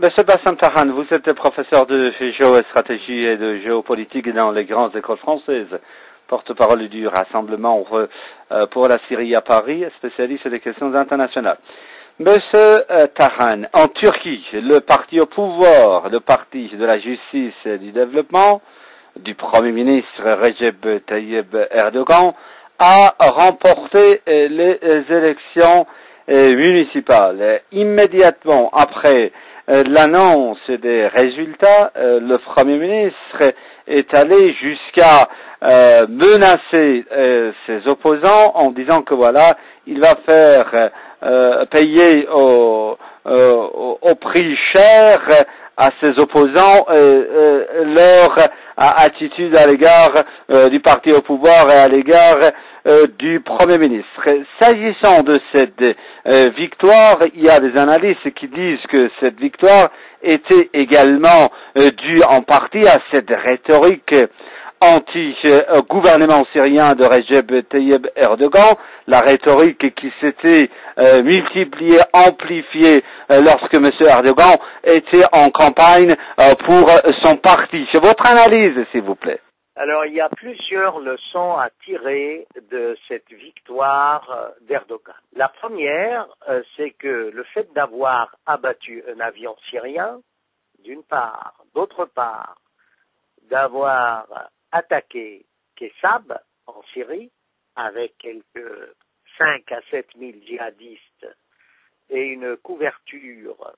Monsieur Bassam Tahan, vous êtes professeur de géostratégie et de géopolitique dans les grandes écoles françaises, porte-parole du Rassemblement euh, pour la Syrie à Paris, spécialiste des questions internationales. Monsieur euh, Tahan, en Turquie, le parti au pouvoir, le parti de la justice et du développement, du Premier ministre Recep Tayyip Erdogan, a remporté euh, les élections municipales. Immédiatement après l'annonce des résultats, euh, le Premier ministre est allé jusqu'à euh, menacer ses opposants en disant que voilà, il va faire payer au, au, prix cher à ses opposants leur attitude à l'égard du parti au pouvoir et à l'égard euh, du Premier ministre. S'agissant de cette euh, victoire, il y a des analystes qui disent que cette victoire était également euh, due en partie à cette rhétorique anti-gouvernement syrien de Recep Tayyip Erdogan, la rhétorique qui s'était multipliée, amplifiée lorsque M. Erdogan était en campagne pour son parti. Votre analyse, s'il vous plaît. Alors, il y a plusieurs leçons à tirer de cette victoire euh, d'Erdogan. La première, euh, c'est que le fait d'avoir abattu un avion syrien, d'une part, d'autre part, d'avoir attaqué Kessab en Syrie, avec quelques 5 à 7 000 djihadistes et une couverture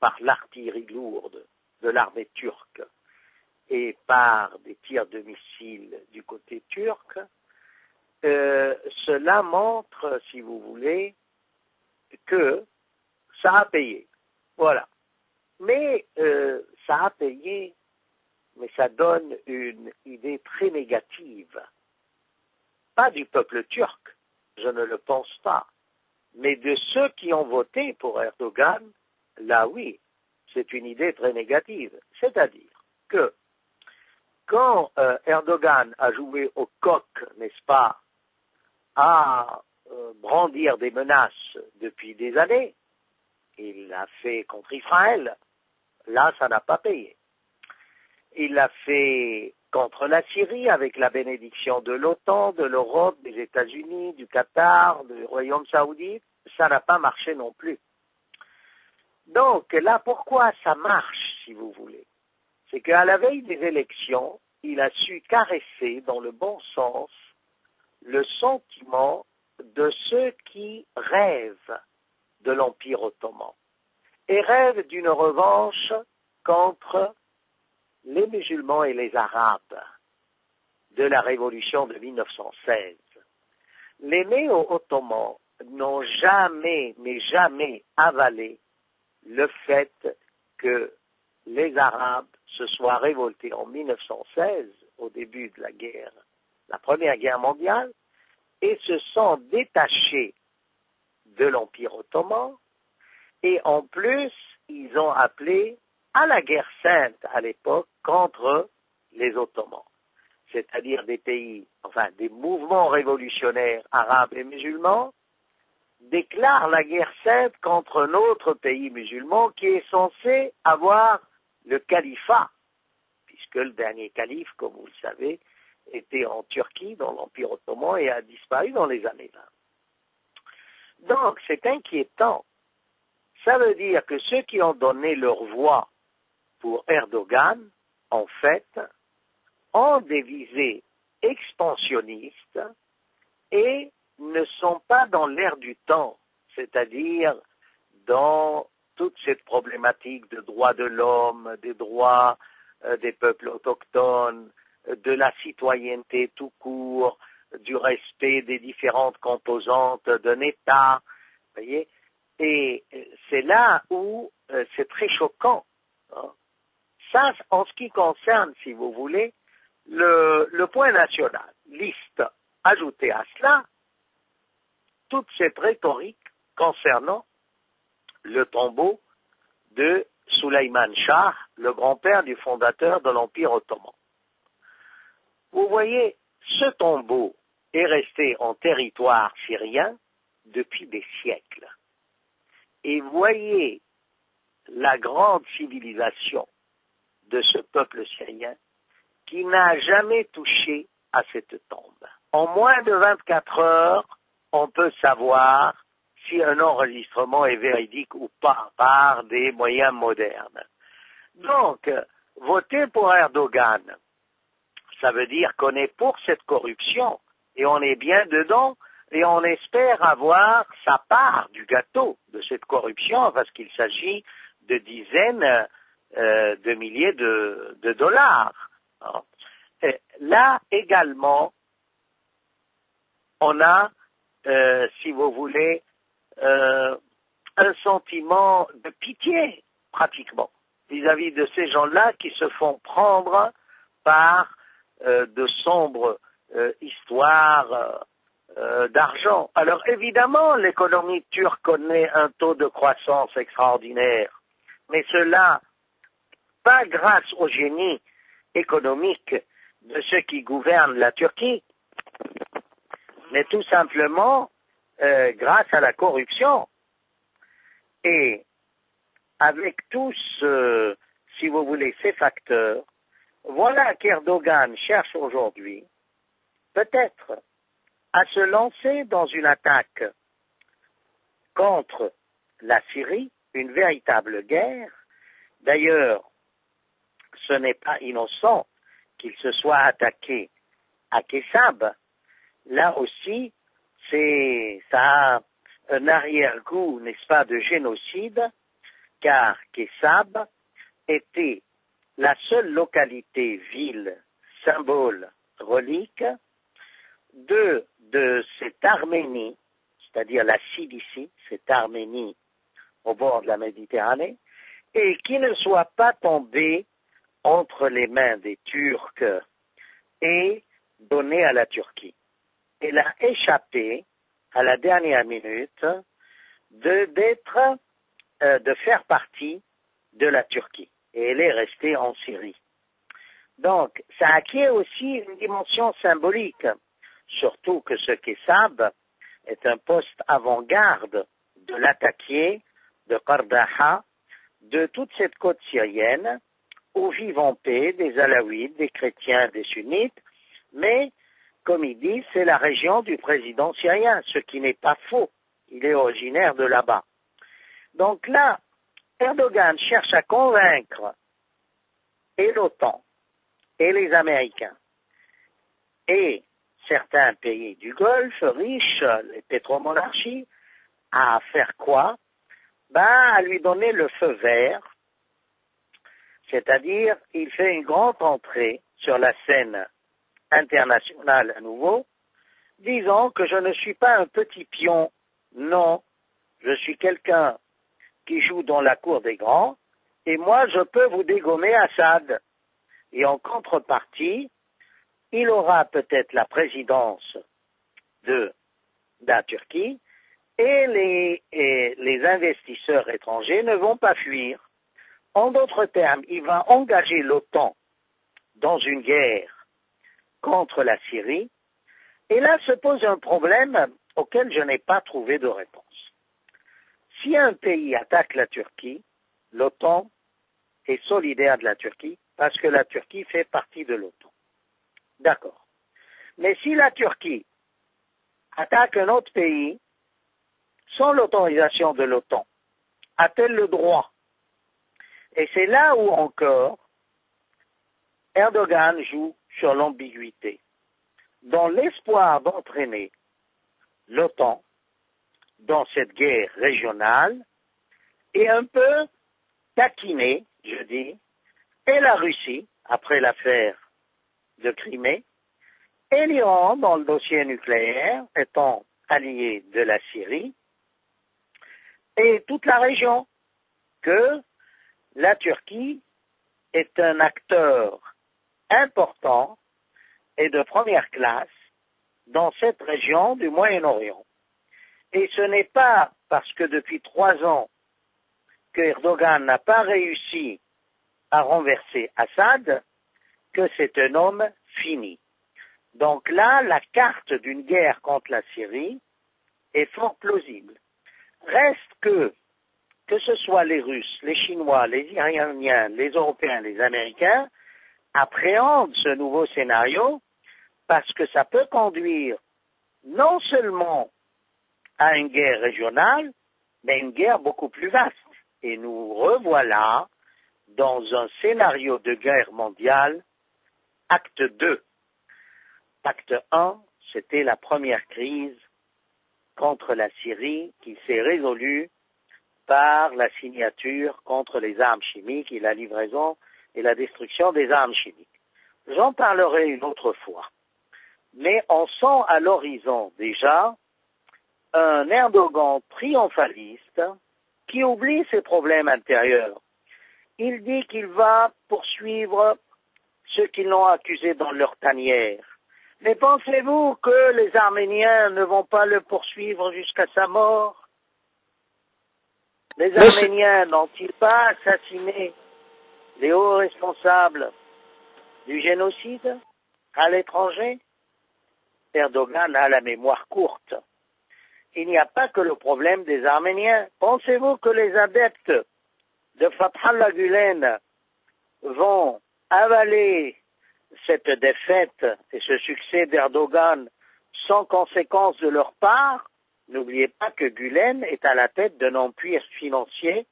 par l'artillerie lourde de l'armée turque et par des tirs de missiles du côté turc, euh, cela montre, si vous voulez, que ça a payé. Voilà. Mais euh, ça a payé, mais ça donne une idée très négative. Pas du peuple turc, je ne le pense pas, mais de ceux qui ont voté pour Erdogan, là oui, c'est une idée très négative. C'est-à-dire que quand euh, Erdogan a joué au coq, n'est-ce pas, à euh, brandir des menaces depuis des années, il l'a fait contre Israël, là ça n'a pas payé. Il l'a fait contre la Syrie avec la bénédiction de l'OTAN, de l'Europe, des États-Unis, du Qatar, du Royaume saoudite, ça n'a pas marché non plus. Donc là, pourquoi ça marche, si vous voulez? C'est qu'à la veille des élections, il a su caresser dans le bon sens le sentiment de ceux qui rêvent de l'Empire ottoman et rêvent d'une revanche contre les musulmans et les arabes de la révolution de 1916. Les néo-ottomans n'ont jamais, mais jamais avalé le fait que les Arabes se soient révoltés en 1916, au début de la guerre, la première guerre mondiale, et se sont détachés de l'Empire ottoman, et en plus, ils ont appelé à la guerre sainte à l'époque contre les Ottomans, c'est-à-dire des pays, enfin des mouvements révolutionnaires arabes et musulmans, déclarent la guerre sainte contre un autre pays musulman qui est censé avoir le califat, puisque le dernier calife, comme vous le savez, était en Turquie, dans l'Empire ottoman, et a disparu dans les années 20. Donc, c'est inquiétant. Ça veut dire que ceux qui ont donné leur voix pour Erdogan, en fait, ont des visées expansionnistes et ne sont pas dans l'air du temps, c'est-à-dire dans toute cette problématique de droits de l'homme, des droits euh, des peuples autochtones, de la citoyenneté tout court, du respect des différentes composantes d'un État, voyez, et euh, c'est là où euh, c'est très choquant. Hein. En ce qui concerne, si vous voulez, le, le point national, liste, ajoutez à cela toute cette rhétorique concernant le tombeau de Suleiman Shah, le grand-père du fondateur de l'Empire ottoman. Vous voyez, ce tombeau est resté en territoire syrien depuis des siècles. Et voyez la grande civilisation de ce peuple syrien qui n'a jamais touché à cette tombe. En moins de 24 heures, on peut savoir si un enregistrement est véridique ou pas par des moyens modernes. Donc, voter pour Erdogan, ça veut dire qu'on est pour cette corruption et on est bien dedans et on espère avoir sa part du gâteau de cette corruption parce qu'il s'agit de dizaines euh, de milliers de, dollars. là également, on a, euh, si vous voulez, euh, un sentiment de pitié pratiquement vis-à-vis de ces gens-là qui se font prendre par de sombres histoires d'argent. Alors évidemment, l'économie turque connaît un taux de croissance extraordinaire mais cela pas grâce au génie économique de ceux qui gouvernent la Turquie, mais tout simplement euh, grâce à la corruption. Et avec tous, si vous voulez, ces facteurs, voilà qu'Erdogan cherche aujourd'hui peut-être à se lancer dans une attaque contre la Syrie une véritable guerre. D'ailleurs, ce n'est pas innocent qu'il se soit attaqué à Kessab. Là aussi, c'est, ça a un arrière-goût, n'est-ce pas, de génocide, car Kessab était la seule localité, ville, symbole, relique de, cette Arménie, c'est-à-dire la Cilicie, cette Arménie au bord de la Méditerranée, et qui ne soit pas tombé entre les mains des Turcs et donné à la Turquie. Elle a échappé à la dernière minute de d'être euh, de faire partie de la Turquie et elle est restée en Syrie. Donc, ça acquiert aussi une dimension symbolique, surtout que ce Kessab est un poste avant-garde de l'attaquer de Qardaha, de toute cette côte syrienne, où vivent en paix des Alaouites, des chrétiens, des sunnites, mais, comme il dit, c'est la région du président syrien, ce qui n'est pas faux. Il est originaire de là-bas. Donc là, Erdogan cherche à convaincre et l'OTAN, et les Américains, et certains pays du Golfe riches, les pétromonarchies, à faire quoi? Ben, à lui donner le feu vert, c'est-à-dire il fait une grande entrée sur la scène internationale à nouveau, disant que je ne suis pas un petit pion, non, je suis quelqu'un qui joue dans la cour des grands, et moi je peux vous dégommer Assad. Et en contrepartie, il aura peut-être la présidence de la Turquie, et les, les investisseurs étrangers ne vont pas fuir. En d'autres termes, il va engager l'OTAN dans une guerre contre la Syrie, et là se pose un problème auquel je n'ai pas trouvé de réponse. Si un pays attaque la Turquie, l'OTAN est solidaire de la Turquie parce que la Turquie fait partie de l'OTAN. D'accord. Mais si la Turquie attaque un autre pays, sans l'autorisation de l'OTAN A-t-elle le droit Et c'est là où encore Erdogan joue sur l'ambiguïté, dans l'espoir d'entraîner l'OTAN dans cette guerre régionale et un peu taquiner, je dis, et la Russie, après l'affaire de Crimée, et l'Iran dans le dossier nucléaire, étant allié de la Syrie, et toute la région, que la Turquie est un acteur important et de première classe dans cette région du Moyen-Orient. Et ce n'est pas parce que depuis trois ans que Erdogan n'a pas réussi à renverser Assad que c'est un homme fini. Donc là, la carte d'une guerre contre la Syrie est fort plausible. Reste que que ce soit les Russes, les Chinois, les Iraniens, les Européens, les Américains, appréhendent ce nouveau scénario parce que ça peut conduire non seulement à une guerre régionale, mais une guerre beaucoup plus vaste. Et nous revoilà dans un scénario de guerre mondiale, acte 2. Acte 1, c'était la première crise contre la Syrie qui s'est résolue par la signature contre les armes chimiques et la livraison et la destruction des armes chimiques. J'en parlerai une autre fois. Mais on sent à l'horizon déjà un Erdogan triomphaliste qui oublie ses problèmes intérieurs. Il dit qu'il va poursuivre ceux qui l'ont accusé dans leur tanière. Mais pensez-vous que les Arméniens ne vont pas le poursuivre jusqu'à sa mort? Les Arméniens n'ont-ils pas assassiné les hauts responsables du génocide à l'étranger? Erdogan a la mémoire courte. Il n'y a pas que le problème des Arméniens. Pensez-vous que les adeptes de Fathallah Gulen vont avaler cette défaite et ce succès d'Erdogan sans conséquence de leur part? N'oubliez pas que Gulen est à la tête d'un empire financier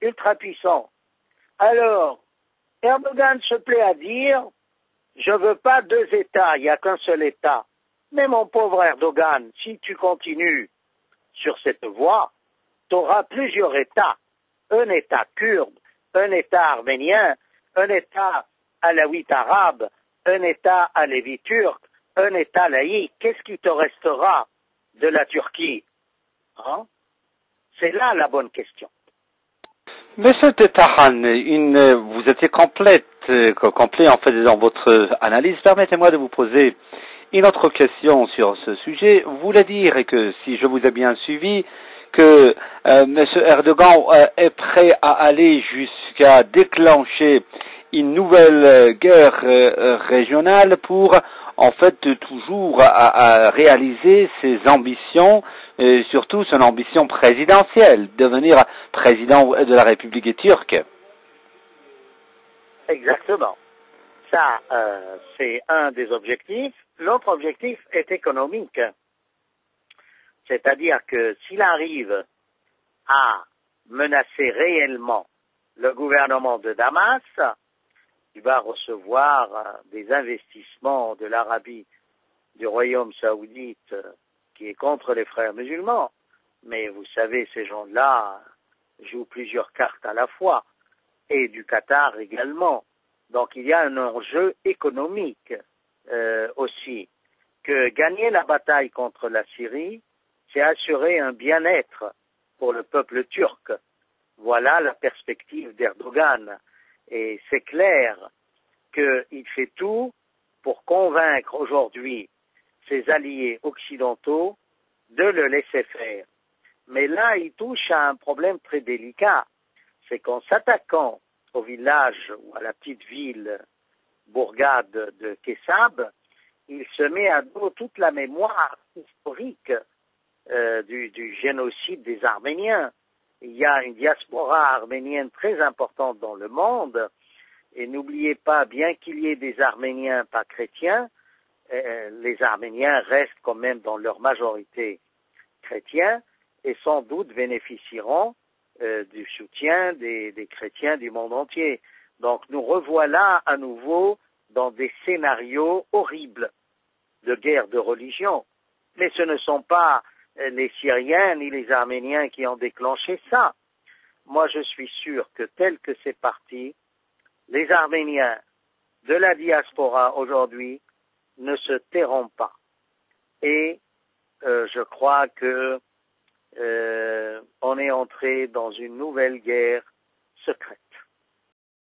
ultra puissant. Alors, Erdogan se plaît à dire je veux pas deux États, il n'y a qu'un seul État. Mais mon pauvre Erdogan, si tu continues sur cette voie, tu auras plusieurs États. Un État kurde, un État arménien, un État alawite arabe, un État alévi turc, un État laïque. Qu'est-ce qui te restera de la Turquie hein C'est là la bonne question. Monsieur Tahan, une, vous étiez complète, euh, complet en fait dans votre analyse. Permettez-moi de vous poser une autre question sur ce sujet. Vous voulez dire que si je vous ai bien suivi, que euh, M. Erdogan euh, est prêt à aller jusqu'à déclencher une nouvelle guerre régionale pour en fait toujours à réaliser ses ambitions et surtout son ambition présidentielle, devenir président de la République turque. Exactement. Ça, euh, c'est un des objectifs. L'autre objectif est économique. C'est-à-dire que s'il arrive à menacer réellement le gouvernement de Damas, il va recevoir euh, des investissements de l'Arabie, du Royaume saoudite, qui est contre les frères musulmans. Mais vous savez, ces gens-là jouent plusieurs cartes à la fois, et du Qatar également. Donc il y a un enjeu économique euh, aussi, que gagner la bataille contre la Syrie, c'est assurer un bien-être pour le peuple turc. Voilà la perspective d'Erdogan. Et c'est clair qu'il fait tout pour convaincre aujourd'hui ses alliés occidentaux de le laisser faire. Mais là, il touche à un problème très délicat. C'est qu'en s'attaquant au village ou à la petite ville bourgade de Kessab, il se met à dos toute la mémoire historique euh, du, du, génocide des Arméniens. Il y a une diaspora arménienne très importante dans le monde, et n'oubliez pas, bien qu'il y ait des Arméniens pas chrétiens, euh, les Arméniens restent quand même dans leur majorité chrétiens et sans doute bénéficieront euh, du soutien des, des, chrétiens du monde entier. Donc nous revoilà à nouveau dans des scénarios horribles de guerre de religion. Mais ce ne sont pas euh, les Syriens ni les Arméniens qui ont déclenché ça. Moi je suis sûr que tel que c'est parti, les Arméniens de la diaspora aujourd'hui ne se tairont pas. Et euh, je crois que euh, on est entré dans une nouvelle guerre secrète.